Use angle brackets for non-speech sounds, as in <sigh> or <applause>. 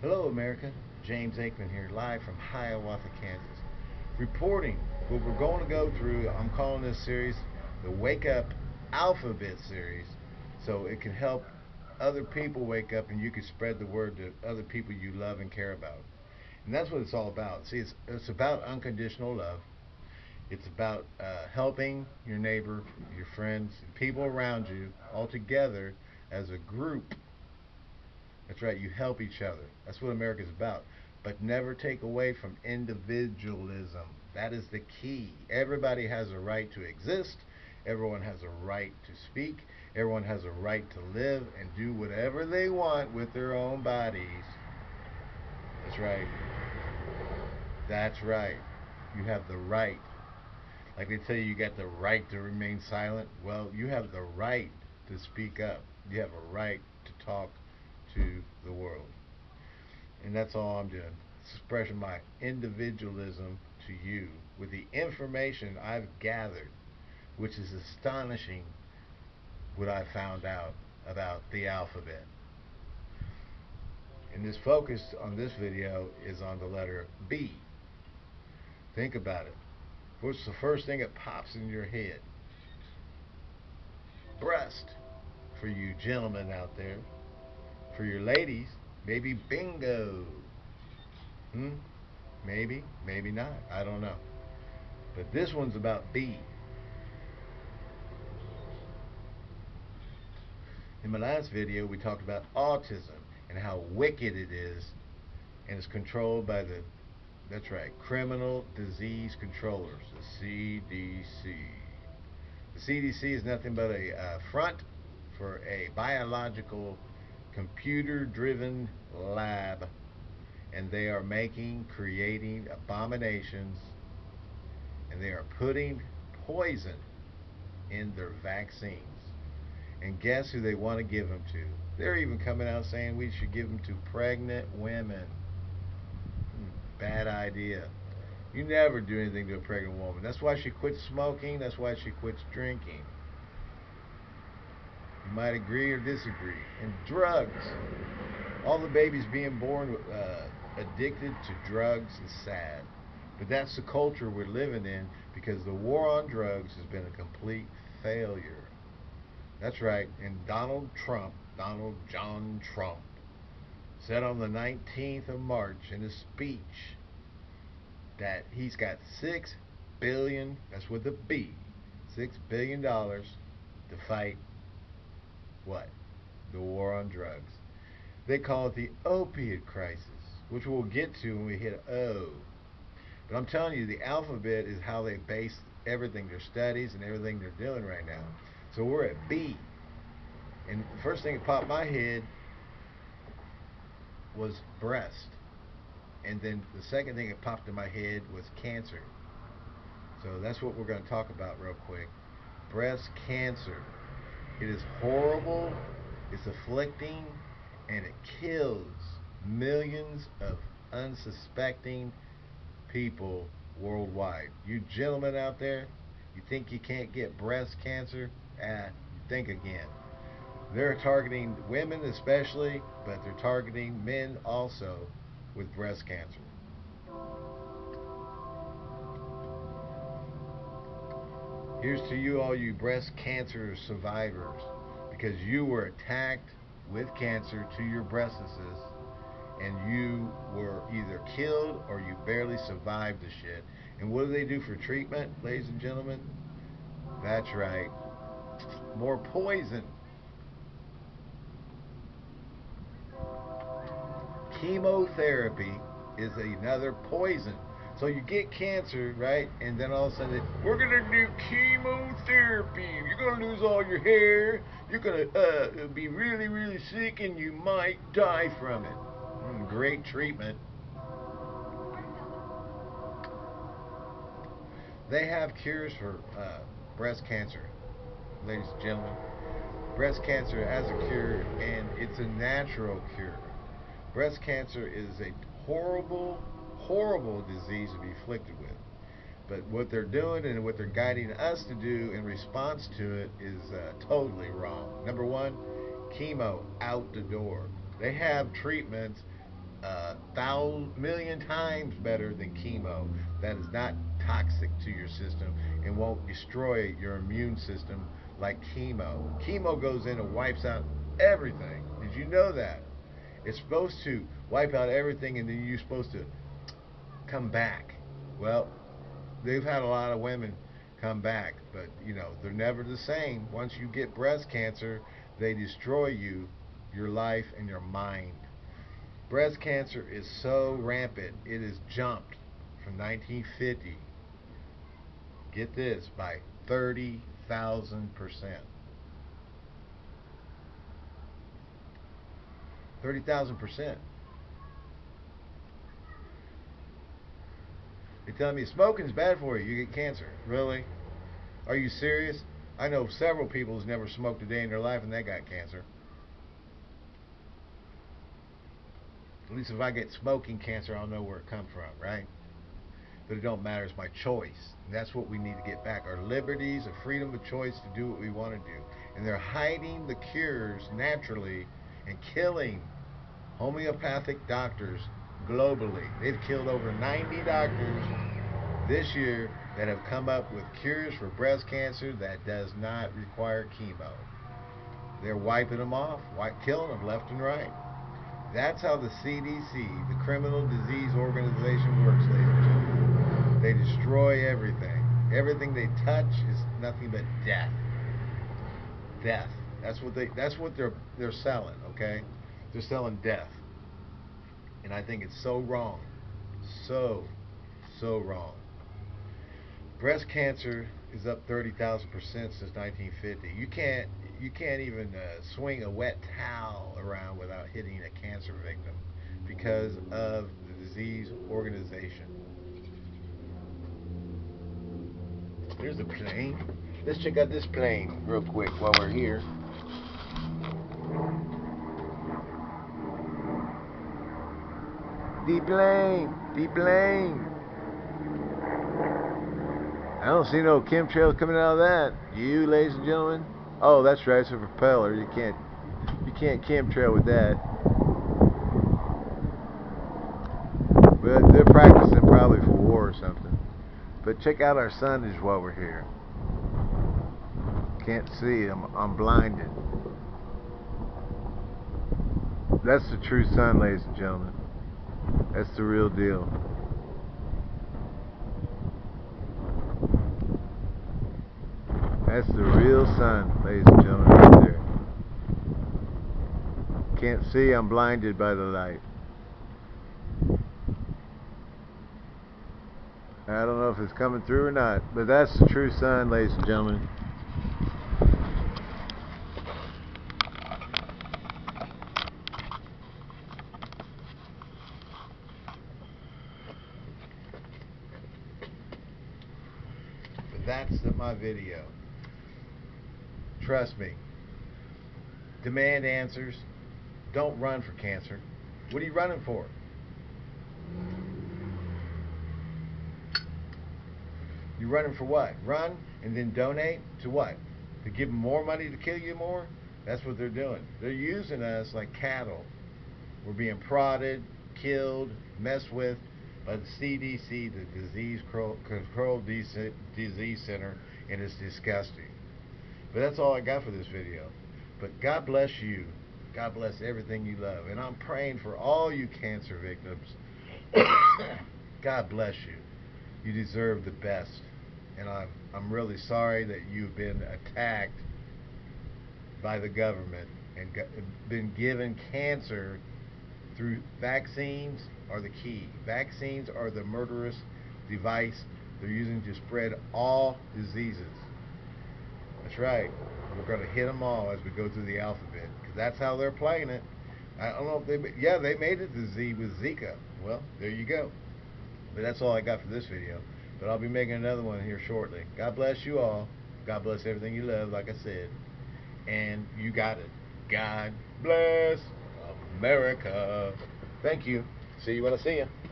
Hello, America. James Aikman here, live from Hiawatha, Kansas. Reporting what we're going to go through. I'm calling this series the Wake Up Alphabet series so it can help other people wake up and you can spread the word to other people you love and care about. And that's what it's all about. See, it's, it's about unconditional love. It's about uh, helping your neighbor, your friends, people around you all together as a group that's right, you help each other. That's what America's about. But never take away from individualism. That is the key. Everybody has a right to exist. Everyone has a right to speak. Everyone has a right to live and do whatever they want with their own bodies. That's right. That's right. You have the right. Like they tell you, you got the right to remain silent. Well, you have the right to speak up. You have a right to talk to the world. And that's all I'm doing. Expressing my individualism to you with the information I've gathered, which is astonishing what I found out about the alphabet. And this focus on this video is on the letter B. Think about it. What's the first thing that pops in your head? Breast. For you gentlemen out there. For your ladies, maybe bingo. Hmm? Maybe, maybe not. I don't know. But this one's about B. In my last video, we talked about autism and how wicked it is and it's controlled by the, that's right, Criminal Disease Controllers, the CDC. The CDC is nothing but a uh, front for a biological computer-driven lab and they are making, creating abominations and they are putting poison in their vaccines. And guess who they want to give them to? They're even coming out saying we should give them to pregnant women. Hmm, bad idea. You never do anything to a pregnant woman. That's why she quits smoking. That's why she quits drinking. You might agree or disagree. And drugs. All the babies being born uh, addicted to drugs is sad. But that's the culture we're living in because the war on drugs has been a complete failure. That's right. And Donald Trump, Donald John Trump, said on the 19th of March in a speech that he's got six billion, that's with a B, six billion dollars to fight what? The war on drugs. They call it the opiate crisis, which we'll get to when we hit O. But I'm telling you, the alphabet is how they base everything, their studies and everything they're doing right now. So we're at B. And the first thing that popped my head was breast. And then the second thing that popped in my head was cancer. So that's what we're going to talk about real quick. Breast cancer. It is horrible, it's afflicting, and it kills millions of unsuspecting people worldwide. You gentlemen out there, you think you can't get breast cancer? Ah, think again. They're targeting women especially, but they're targeting men also with breast cancer. Here's to you, all you breast cancer survivors, because you were attacked with cancer to your breastises, and you were either killed or you barely survived the shit. And what do they do for treatment, ladies and gentlemen? That's right, more poison. Chemotherapy is another poison. So you get cancer, right? And then all of a sudden, we're gonna do chemotherapy. You're gonna lose all your hair. You're gonna uh, be really, really sick, and you might die from it. Mm, great treatment. They have cures for uh, breast cancer, ladies and gentlemen. Breast cancer has a cure, and it's a natural cure. Breast cancer is a horrible horrible disease to be afflicted with. But what they're doing and what they're guiding us to do in response to it is uh, totally wrong. Number one, chemo out the door. They have treatments a thousand million times better than chemo. That is not toxic to your system and won't destroy your immune system like chemo. Chemo goes in and wipes out everything. Did you know that? It's supposed to wipe out everything and then you're supposed to come back. Well, they've had a lot of women come back, but you know, they're never the same. Once you get breast cancer, they destroy you, your life and your mind. Breast cancer is so rampant, it has jumped from 1950, get this, by 30,000 percent. 30,000 percent. They tell me smoking's bad for you. You get cancer. Really? Are you serious? I know several people who's never smoked a day in their life and they got cancer. At least if I get smoking cancer, I'll know where it come from, right? But it don't matter. It's my choice. And that's what we need to get back. Our liberties, a freedom of choice to do what we want to do. And they're hiding the cures naturally and killing homeopathic doctors globally. They've killed over 90 doctors this year that have come up with cures for breast cancer that does not require chemo. They're wiping them off, killing them left and right. That's how the CDC, the Criminal Disease Organization, works, ladies and gentlemen. They destroy everything. Everything they touch is nothing but death. Death. That's what they. That's what they're they're selling. Okay, they're selling death. And I think it's so wrong. So, so wrong. Breast cancer is up 30,000% since 1950. You can't you can't even uh, swing a wet towel around without hitting a cancer victim because of the disease organization. There's a plane. Let's check out this plane real quick while we're here. The plane, the plane. I don't see no chemtrails coming out of that. You, ladies and gentlemen. Oh, that's right. It's a propeller. You can't, you can't chemtrail with that. But they're practicing probably for war or something. But check out our signage while we're here. Can't see. I'm, I'm blinded. That's the true sun, ladies and gentlemen. That's the real deal. That's the real sun, ladies and gentlemen, right there. Can't see, I'm blinded by the light. I don't know if it's coming through or not, but that's the true sun, ladies and gentlemen. That's my video. Trust me. Demand answers. Don't run for cancer. What are you running for? You running for what? Run and then donate to what? To give them more money to kill you more? That's what they're doing. They're using us like cattle. We're being prodded, killed, messed with, by the CDC, the Disease Control Disease Center, and it's disgusting. But that's all I got for this video. But God bless you. God bless everything you love. And I'm praying for all you cancer victims. <coughs> God bless you. You deserve the best. And I'm, I'm really sorry that you've been attacked by the government and got, been given cancer through vaccines are the key. Vaccines are the murderous device they're using to spread all diseases. That's right. We're going to hit them all as we go through the alphabet because that's how they're playing it. I don't know if they, yeah, they made it to Z with Zika. Well, there you go. But that's all I got for this video. But I'll be making another one here shortly. God bless you all. God bless everything you love, like I said. And you got it. God bless America. Thank you. See you when I see you.